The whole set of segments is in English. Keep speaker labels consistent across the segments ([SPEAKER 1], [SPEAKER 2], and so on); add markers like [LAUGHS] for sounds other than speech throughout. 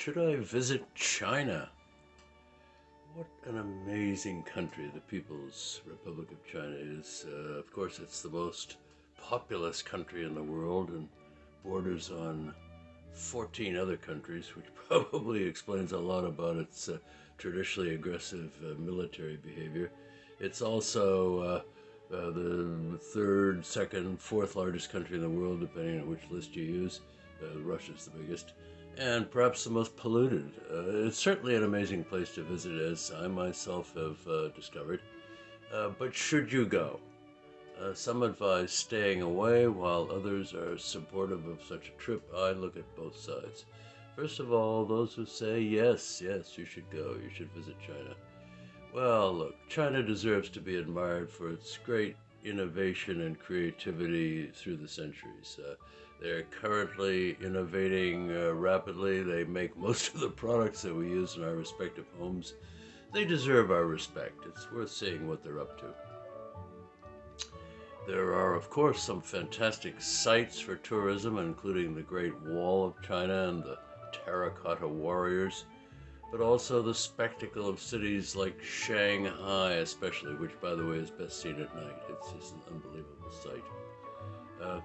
[SPEAKER 1] Should I visit China? What an amazing country the People's Republic of China is. Uh, of course, it's the most populous country in the world and borders on 14 other countries, which [LAUGHS] probably explains a lot about its uh, traditionally aggressive uh, military behavior. It's also uh, uh, the third, second, fourth largest country in the world, depending on which list you use. Uh, Russia's the biggest and perhaps the most polluted. Uh, it's certainly an amazing place to visit, as I myself have uh, discovered. Uh, but should you go? Uh, some advise staying away, while others are supportive of such a trip. I look at both sides. First of all, those who say, yes, yes, you should go, you should visit China. Well, look, China deserves to be admired for its great innovation and creativity through the centuries. Uh, they're currently innovating uh, rapidly. They make [LAUGHS] most of the products that we use in our respective homes. They deserve our respect. It's worth seeing what they're up to. There are, of course, some fantastic sites for tourism, including the Great Wall of China and the Terracotta Warriors, but also the spectacle of cities like Shanghai, especially, which, by the way, is best seen at night. It's just an unbelievable sight. Uh,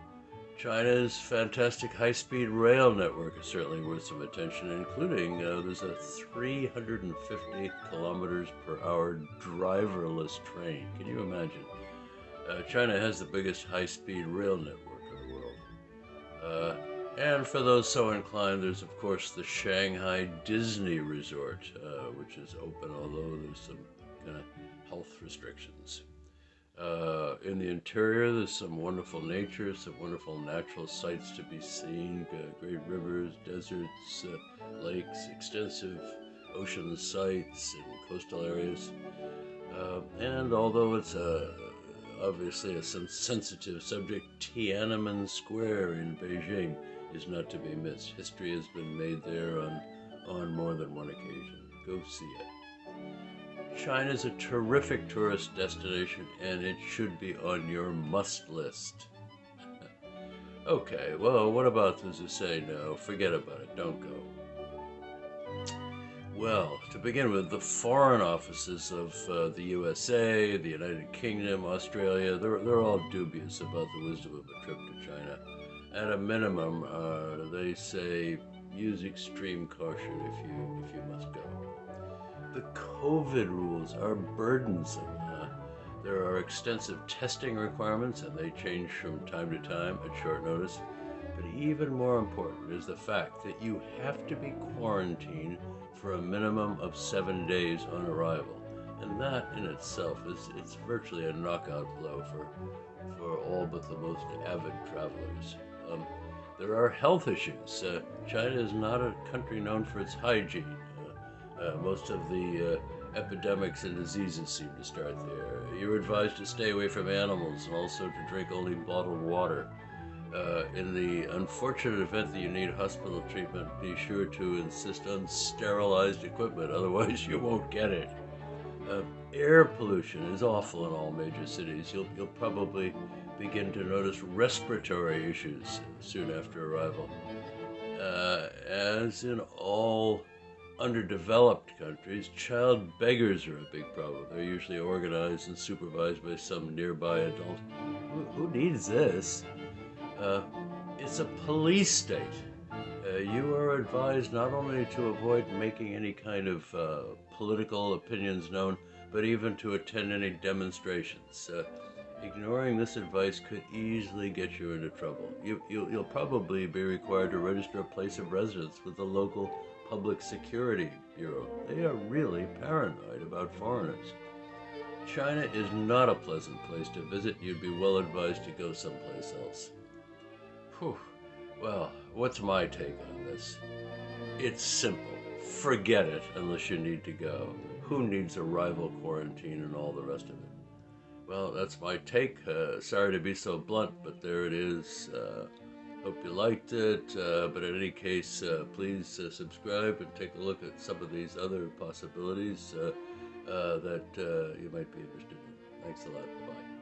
[SPEAKER 1] China's fantastic high-speed rail network is certainly worth some attention, including uh, there's a 350 kilometers per hour driverless train. Can you imagine? Uh, China has the biggest high-speed rail network and for those so inclined, there's of course the Shanghai Disney Resort, uh, which is open, although there's some kind of health restrictions. Uh, in the interior, there's some wonderful nature, some wonderful natural sights to be seen, great rivers, deserts, uh, lakes, extensive ocean sites and coastal areas. Uh, and although it's a, obviously a sensitive subject, Tiananmen Square in Beijing is not to be missed. History has been made there on, on more than one occasion. Go see it. China is a terrific tourist destination and it should be on your must list. [LAUGHS] okay, well, what about those who say no? Forget about it, don't go. Well, to begin with, the foreign offices of uh, the USA, the United Kingdom, Australia, they're, they're all dubious about the wisdom of a trip to China. At a minimum, uh, they say use extreme caution if you, if you must go the COVID rules are burdensome. Uh, there are extensive testing requirements and they change from time to time at short notice. But even more important is the fact that you have to be quarantined for a minimum of seven days on arrival. And that in itself is it's virtually a knockout blow for, for all but the most avid travelers. Um, there are health issues. Uh, China is not a country known for its hygiene. Uh, most of the uh, epidemics and diseases seem to start there. You're advised to stay away from animals and also to drink only bottled water. Uh, in the unfortunate event that you need hospital treatment, be sure to insist on sterilized equipment, [LAUGHS] otherwise you won't get it. Uh, air pollution is awful in all major cities. You'll, you'll probably begin to notice respiratory issues soon after arrival. Uh, as in all underdeveloped countries, child beggars are a big problem. They're usually organized and supervised by some nearby adult. Who, who needs this? Uh, it's a police state. Uh, you are advised not only to avoid making any kind of uh, political opinions known, but even to attend any demonstrations. Ignoring this advice could easily get you into trouble. You, you, you'll probably be required to register a place of residence with the local Public Security Bureau. They are really paranoid about foreigners. China is not a pleasant place to visit. You'd be well advised to go someplace else. Whew. Well, what's my take on this? It's simple. Forget it unless you need to go. Who needs a rival quarantine and all the rest of it? Well, that's my take. Uh, sorry to be so blunt, but there it is. Uh, Hope you liked it, uh, but in any case, uh, please uh, subscribe and take a look at some of these other possibilities uh, that you might be interested in. Thanks a lot. Bye.